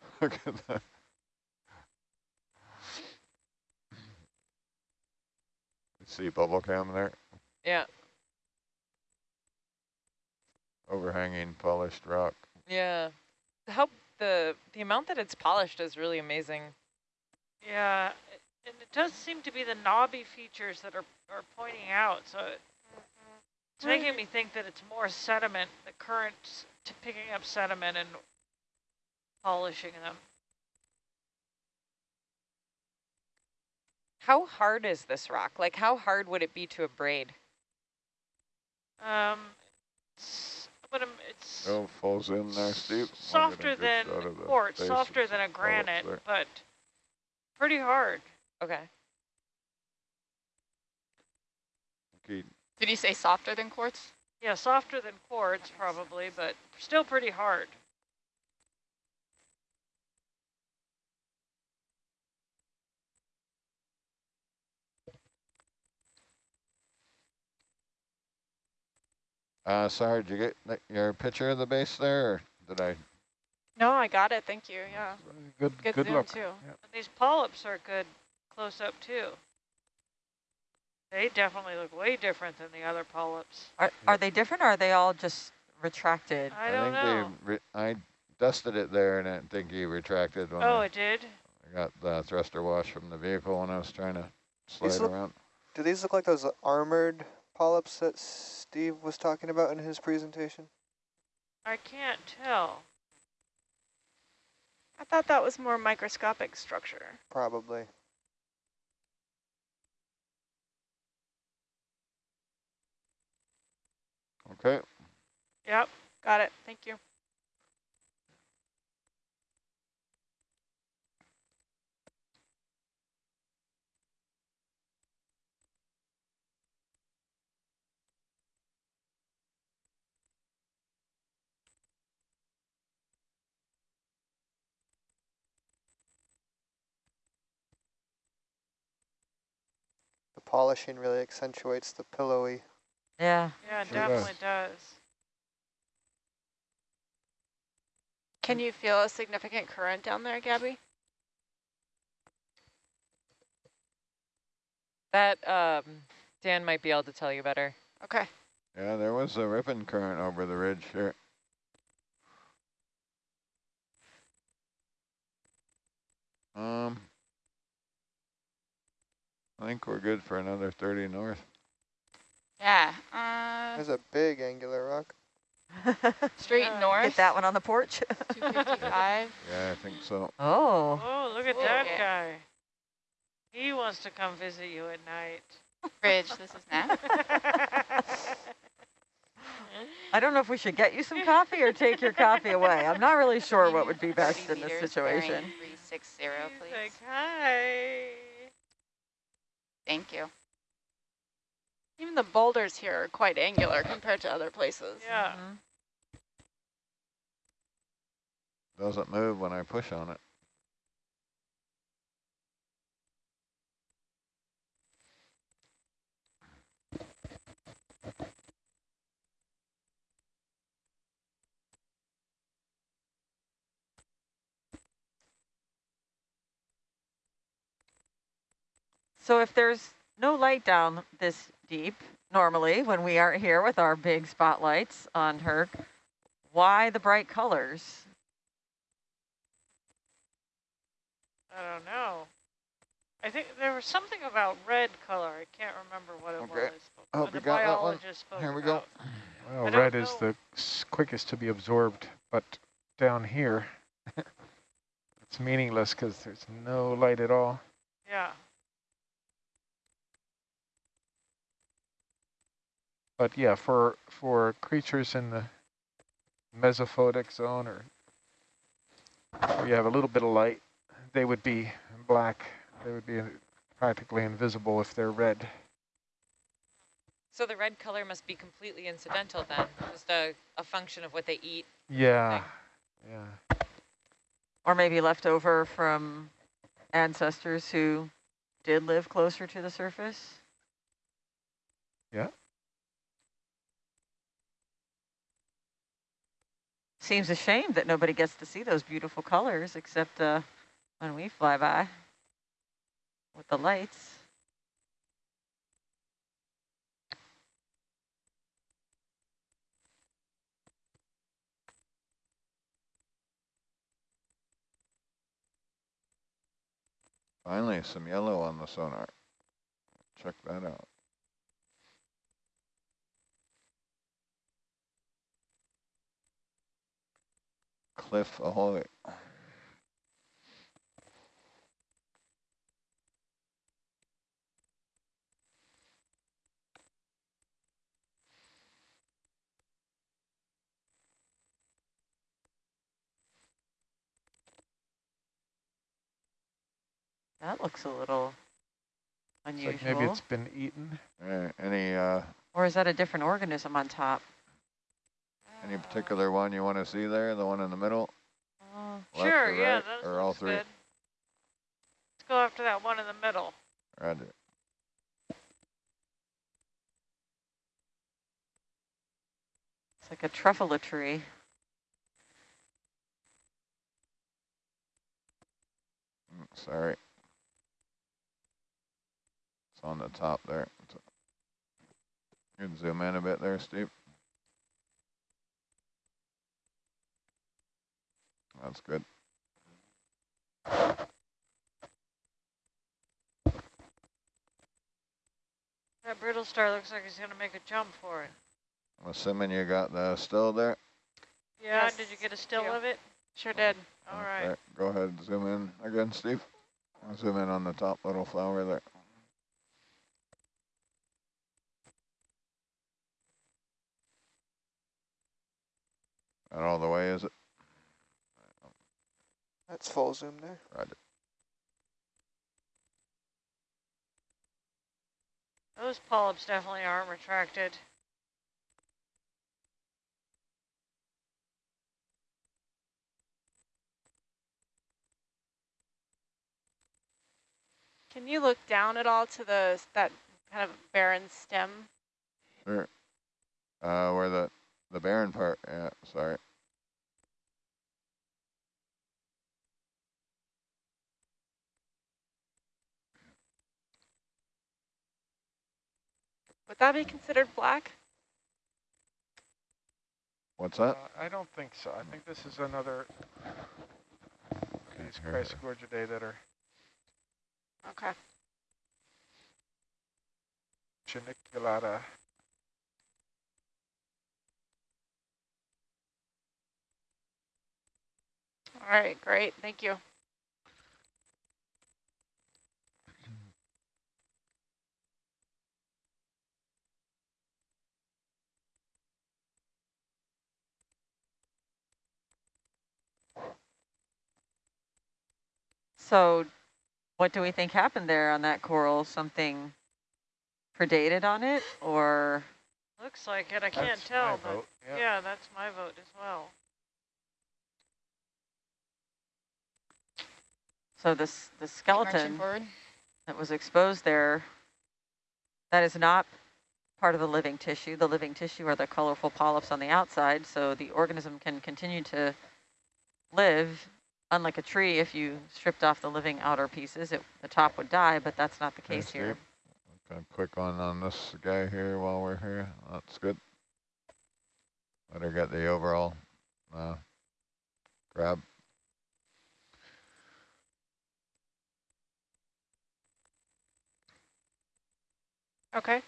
S7: *laughs*
S3: Look at that. See bubble cam there?
S6: Yeah.
S3: Overhanging polished rock.
S6: Yeah. How the the amount that it's polished is really amazing.
S1: Yeah, it- and it does seem to be the knobby features that are, are pointing out, so it- it's mm-hmm. making me think that it's more sediment, the current to picking up sediment and polishing them.
S6: How hard is this rock? Like how hard would it be to abrade?
S1: Um, it's, but um, it's
S3: Oh, falls in there steep. I'll get a
S1: softer than
S3: shot of the
S1: quartz, softer than a granite, but pretty hard.
S6: Okay.
S3: Okay,
S8: Did you say softer than quartz?
S1: Yeah, softer than quartz probably, but still pretty hard.
S3: Uh, sorry, did you get your picture of the base there, or did I?
S7: No, I got it. Thank you. Yeah.
S4: Good,
S7: Good,
S4: good
S7: zoom
S4: luck.
S7: too.
S1: And these polyps are good close up too. They definitely look way different than the other polyps.
S2: Are, are they different or are they all just retracted?
S1: I don't
S3: think
S1: know.
S3: they. Re I dusted it there, and I think he retracted when
S1: Oh,
S3: I,
S1: it did?
S3: I got the thruster wash from the vehicle when I was trying to slide
S5: These look-
S3: around.
S5: Do these look like those armored polyps that Steve was talking about in his presentation?
S1: I can't tell.
S7: I thought that was more microscopic structure.
S5: Probably.
S3: Okay.
S1: Yep.
S7: Got it. Thank you.
S5: Polishing really accentuates the pillowy.
S2: Yeah.
S1: Yeah, it
S3: Sure does.
S1: definitely does.
S7: Can you feel a significant current down there, Gabby?
S6: That um Dan might be able to tell you better.
S7: Okay.
S3: Yeah, there was a ripping current over the ridge here. Um, I think we're good for another 30 north.
S8: Yeah. Uh,
S5: There's a big angular rock. *laughs*
S8: straight
S1: Yeah.
S8: north.
S2: Get that one on the porch.
S8: 255. *laughs*
S3: Yeah, I think so.
S2: oh.
S1: Oh, look at
S8: Whoa.
S1: that
S8: Yeah.
S1: guy. He wants to come visit you at night.
S8: Bridge, this is Nat. *laughs*
S2: I don't know if we should get you some coffee or take your coffee away. I'm not really sure what would be best in this situation.
S8: bearing 360,
S1: He's
S8: please.
S1: like, hi.
S8: Thank you.
S7: Even the boulders here are quite angular compared to other places.
S1: Yeah.
S2: Mhm.
S3: Doesn't move when I push on it.
S2: So if there's no light down this deep, normally when we aren't here with our big spotlights on her, why the bright colors?
S1: I don't know. I think there was something about red color. I can't remember what it
S3: Okay.
S1: was.
S3: I hope
S1: but oh, the
S3: you got that one. Here we go.
S1: about.
S4: Well,
S1: I don't
S4: red is the quickest to be absorbed, but down here, *laughs* it's meaningless because there's no light at all.
S1: Yeah.
S4: But yeah, for for creatures in the mesophotic zone or where you have a little bit of light, they would be black. They would be practically invisible if they're red.
S6: So the red color must be completely incidental then, just a, a function of what they eat.
S4: Yeah, yeah.
S2: Or maybe left over from ancestors who did live closer to the surface.
S4: Yeah.
S2: Seems a shame that nobody gets to see those beautiful colors except uh, when we fly by with the lights.
S3: Finally, some yellow on the sonar. Check that out. Cliff ahoy.
S2: That looks a little
S4: It's
S2: unusual.
S4: like maybe it's been eaten.
S3: Uh, any uh,
S2: or is that a different organism on top?
S3: Any particular one you want to see there? The one in the middle?
S2: Oh,
S3: Left
S1: sure,
S3: or
S1: yeah,
S3: right,
S1: that
S3: or all three?
S1: good. Let's go after that one in the middle.
S3: Roger.
S2: it's like a truffula tree.
S3: Mm, Sorry. It's on the top there. You can zoom in a bit there, Steve. That's good.
S1: That brittle star looks like he's gonna make a jump for it.
S3: I'm assuming you got the still there?
S1: Yeah,
S7: Yes,
S1: did you get a still
S7: you.
S1: of it?
S7: Sure did.
S1: All right.
S3: Okay, Go ahead, zoom in again, Steve. I'll Zoom in on the top little flower there. Not all the way, is it?
S5: That's full zoom there.
S3: Roger.
S1: Those polyps definitely aren't retracted.
S7: Can you look down at all to the that kind of barren stem?
S3: Sure. Uh, where the, the barren part, yeah, sorry.
S7: Would that be considered black?
S3: What's that?
S4: Uh, I don't think so. I think this is another these
S3: Here.
S4: Chrysogorgiidae that are
S7: Okay.
S4: geniculata.
S7: All right, great. Thank you.
S2: So what do we think happened there on that coral? Something predated on it or?
S1: Looks like it. I can't
S4: That's
S1: tell,
S4: my
S1: but
S4: vote, yeah.
S1: yeah, that's my vote as well.
S2: So this the skeleton that was exposed there, that is not part of the living tissue. The living tissue are the colorful polyps on the outside, so the organism can continue to live. Unlike a tree, if you stripped off the living outer pieces, it, the top would die, but that's not the
S3: Okay,
S2: case here.
S3: Steve. Got quick one on this guy here while we're here. That's good. Let her get the overall uh, grab.
S7: Okay,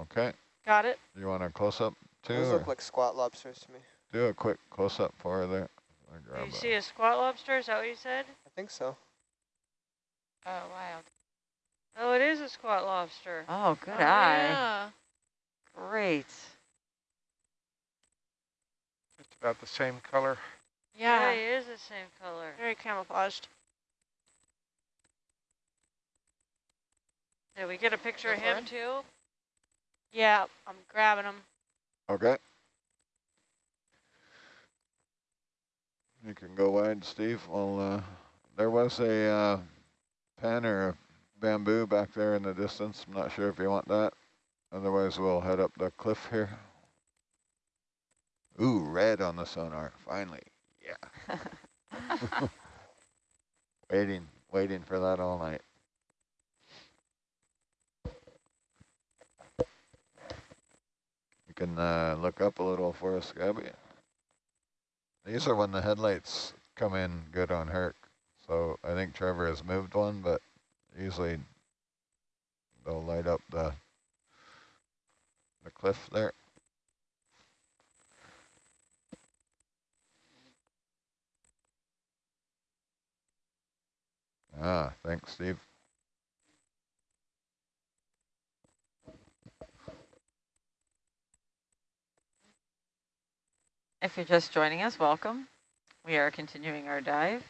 S3: Okay.
S7: got it.
S3: You want a close up too?
S5: Those look like squat lobsters to me.
S3: do a quick close up for her there. I
S1: Do you
S3: a-
S1: see a squat lobster? Is that what you said?
S5: I think so.
S8: Oh, wild.
S1: Oh, it is a squat lobster.
S2: Oh, good
S7: Oh,
S2: eye.
S7: Yeah.
S2: Great.
S4: It's about the same color.
S7: Yeah,
S1: he is the same color.
S7: very camouflaged.
S1: Did we get a picture
S8: Go
S1: of him
S8: it.
S1: too?
S7: Yeah, I'm grabbing him.
S3: Okay. You can go wide, Steve. Well, uh, there was a uh, pen or a bamboo back there in the distance. I'm not sure if you want that. Otherwise, we'll head up the cliff here. Ooh, red on the sonar, finally. Yeah. *laughs* waiting, waiting for that all night. You can uh, look up a little for us, Gabby. These are when the headlights come in good on Herc. So I think Trevor has moved one, but usually they'll light up the the cliff there. Ah, thanks, Steve.
S2: If you're just joining us, welcome. We are continuing our dive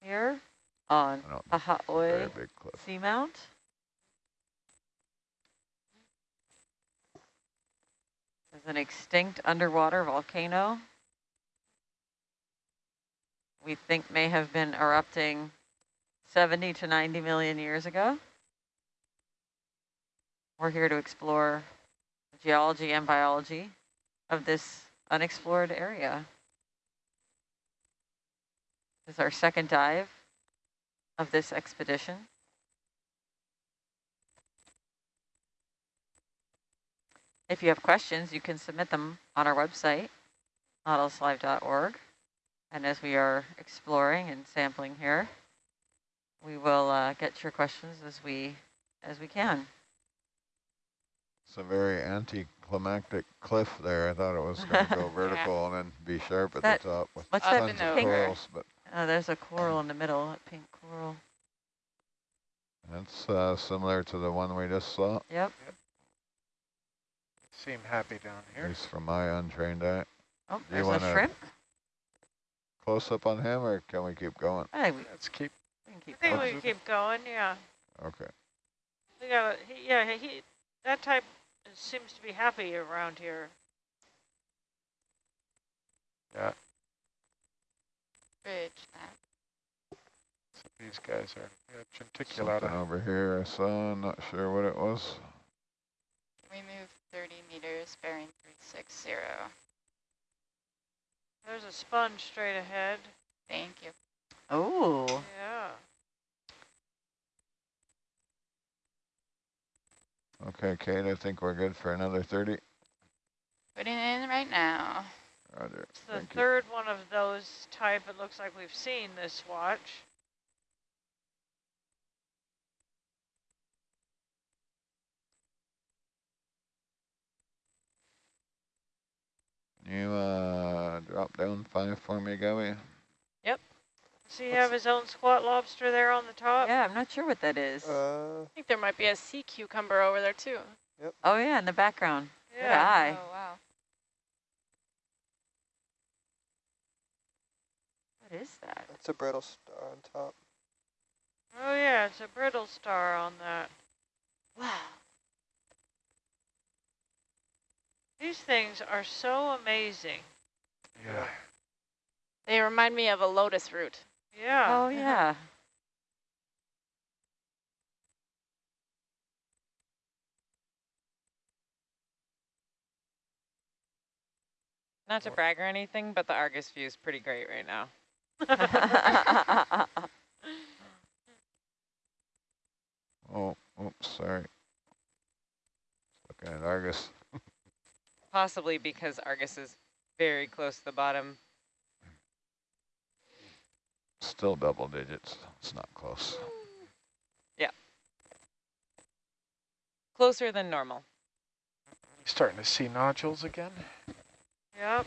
S2: here on
S3: I don't very
S2: Pahaoi. Seamount. There's an extinct underwater volcano we think may have been erupting 70 to 90 million years ago. We're here to explore the geology and biology of this unexplored area. This is our second dive of this expedition. If you have questions, you can submit them on our website, nautiluslive.org. And as we are exploring and sampling here, we will uh, get your questions as we as we can.
S3: It's a very anticlimactic cliff there. I thought it was going to go *laughs* vertical and then be sharp at
S2: That-
S3: the top with
S2: What's
S8: Up
S2: that
S3: tons
S8: and
S3: of
S8: over.
S3: corals, but
S2: Oh, there's a coral in the middle, a pink coral.
S3: that's uh, similar to the one we just saw,
S2: Yep. yep.
S4: Seem happy down
S3: at
S4: here.
S3: least from my untrained eye.
S2: Oh,
S3: Do you
S2: there's a shrimp.
S3: Close up on him, or can we keep going?
S2: Hey, we,
S4: Let's keep,
S2: we can
S1: I
S2: keep
S1: think
S2: going.
S1: we can keep going, yeah.
S3: Okay.
S1: We got, he, yeah, he, that type seems to be happy around here.
S4: yeah,
S8: Bridge that.
S4: so these guys are yeah,
S3: Something
S4: geniculata.
S3: over here I saw, I'm not sure what it was.
S8: We move 30 meters, bearing 360.
S1: There's a sponge straight ahead.
S8: Thank you.
S2: Oh,
S1: Yeah.
S3: Okay, Kate, I think we're good for another 30.
S8: Putting it in right now.
S3: Roger.
S1: It's the
S3: Thank you.
S1: third one of those type it looks like we've seen this watch.
S3: You uh, drop down five for me, Gabby.
S1: Does he have his own squat lobster there on the top?
S2: yeah, I'm not sure what that is.
S5: Uh,
S7: I think there might be a sea cucumber over there too. Yep.
S2: oh yeah, in the background. Good
S1: Yeah.
S2: eye.
S8: Oh, wow.
S2: What is that?
S5: it's a brittle star on top.
S1: Oh yeah, it's a brittle star on that.
S2: Wow.
S1: These things are so amazing.
S4: Yeah.
S7: They remind me of a lotus root.
S1: Yeah.
S2: Oh yeah.
S6: Not to brag or anything, but the Argus view is pretty great right now. *laughs*
S3: Oh, oops, sorry. Looking at Argus. *laughs*
S6: Possibly because Argus is very close to the bottom.
S3: Still double digits. It's not close. Yeah.
S6: Closer than normal.
S4: Starting to see nodules again.
S1: Yep.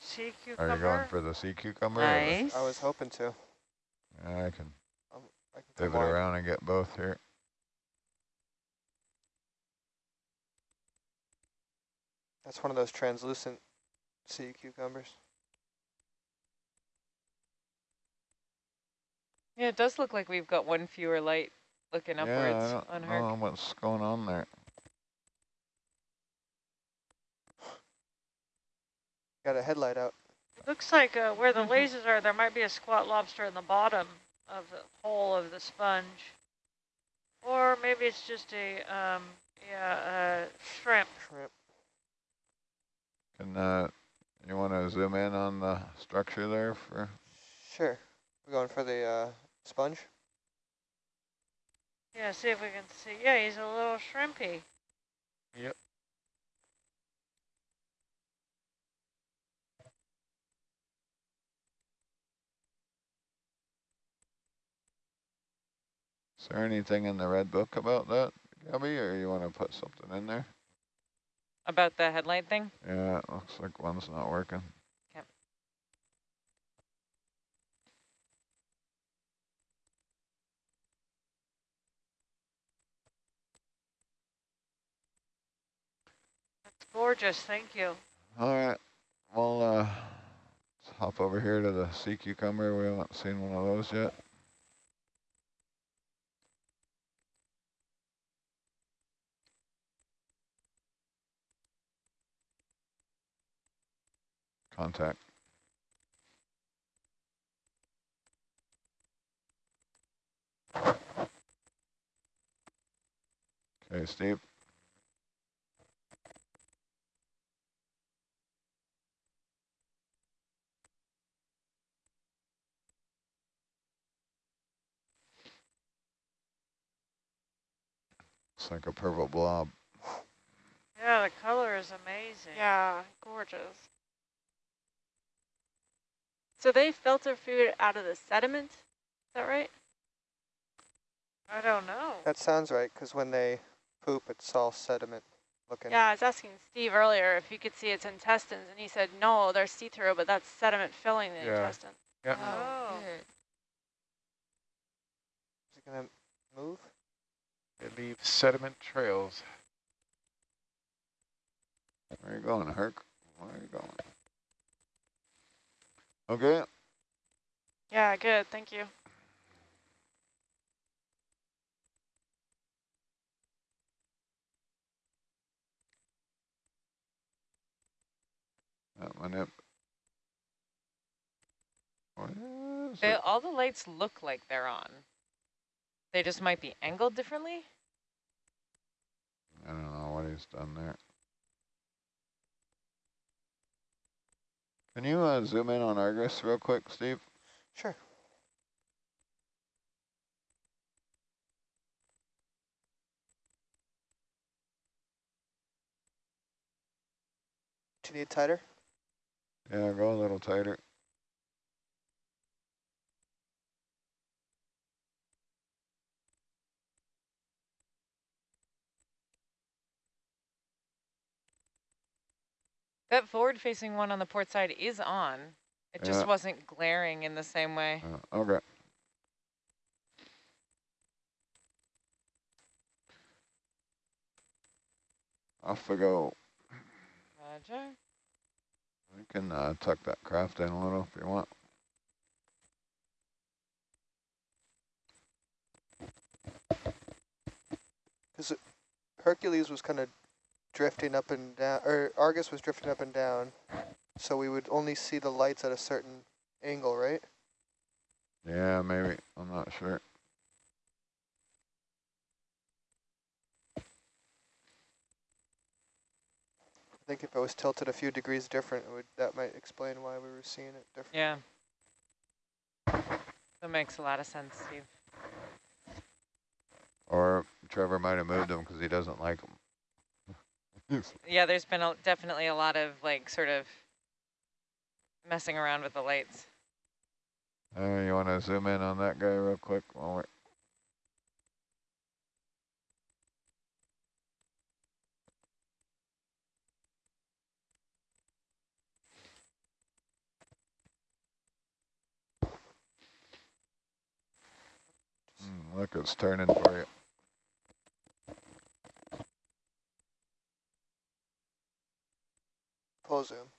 S1: Sea cucumber.
S3: Are you going for the sea cucumber?
S2: nice.
S5: I was hoping to.
S3: Yeah, I can um,
S5: I can come
S3: pivot around and get both here.
S5: That's one of those translucent sea cucumbers.
S6: Yeah, it does look like we've got one fewer light looking
S3: yeah, I
S6: upwards
S3: don't
S6: on her.
S3: know what's going on there.
S5: Got a headlight out.
S1: It looks like uh, where the lasers are, there might be a squat lobster in the bottom of the hole of the sponge. Or maybe it's just a, um, yeah, uh, shrimp.
S5: Shrimp.
S3: Can uh, you want to zoom in on the structure there for?
S5: Sure. We're going for the uh, sponge.
S1: Yeah, see if we can see. Yeah, he's a little shrimpy.
S4: Yep.
S3: Is there anything in the red book about that, Gabby, or you want to put something in there?
S6: About the headlight thing?
S3: Yeah, it looks like one's not working.
S1: Gorgeous, thank you.
S3: All right, well, uh, let's hop over here to the sea cucumber. We haven't seen one of those yet. Contact. Okay, Steve. It's like a purple blob.
S1: Yeah, the color is amazing.
S7: Yeah, gorgeous. So they filter food out of the sediment, is that right?
S1: I don't know.
S5: That sounds right, because when they poop, it's all sediment looking.
S7: Yeah, I was asking Steve earlier if you could see its intestines, and he said, no, they're see-through, but that's sediment filling the
S4: Yeah.
S7: intestine.
S4: Yeah.
S1: Oh.
S8: oh
S5: is it going to move?
S4: They leave sediment trails.
S3: Where are you going, Herc? Where are you going? Okay,
S7: Yeah, good, thank you.
S3: that one up. What is
S6: They,
S3: it?
S6: all the lights look like they're on. They just might be angled differently.
S3: I don't know what he's done there. Can you uh, zoom in on Argus real quick, Steve?
S5: Sure. Do you need tighter?
S3: Yeah, go a little tighter.
S6: That forward-facing one on the port side is on. It just
S3: Yeah.
S6: wasn't glaring in the same way.
S3: Uh, okay. Off we go.
S6: Roger.
S3: We can uh, tuck that craft in a little if you want.
S5: Because Hercules was kind of drifting up and down, or Argus was drifting up and down, so we would only see the lights at a certain angle, right?
S3: Yeah, maybe. I'm not sure.
S5: I think if it was tilted a few degrees different, it would that might explain why we were seeing it different.
S6: Yeah. That makes a lot of sense, Steve.
S3: Or Trevor might have moved them because he doesn't like them. *laughs*
S6: Yeah, there's been a, definitely a lot of like sort of messing around with the lights.
S3: uh, you want to zoom in on that guy real quick while we're Mm, look, it's turning for you. Paul Zoom.